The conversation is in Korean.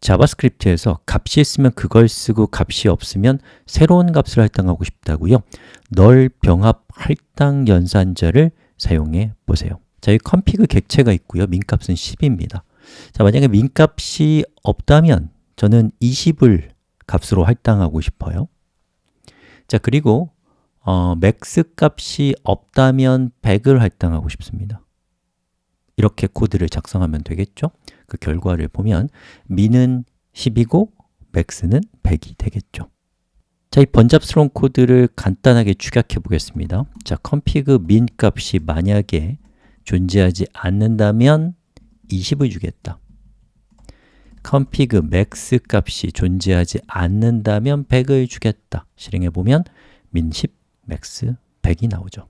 자바스크립트에서 값이 있으면 그걸 쓰고 값이 없으면 새로운 값을 할당하고 싶다고요? null 병합 할당 연산자를 사용해 보세요. 자, 이 config 객체가 있고요. min값은 10입니다. 자, 만약에 min값이 없다면 저는 20을 값으로 할당하고 싶어요. 자, 그리고 어, max 값이 없다면 100을 할당하고 싶습니다 이렇게 코드를 작성하면 되겠죠? 그 결과를 보면 min은 10이고 max는 100이 되겠죠. 자, 이 번잡스러운 코드를 간단하게 축약해 보겠습니다. 자, config min 값이 만약에 존재하지 않는다면 20을 주겠다. config max 값이 존재하지 않는다면 100을 주겠다. 실행해 보면 min 10, max 100이 나오죠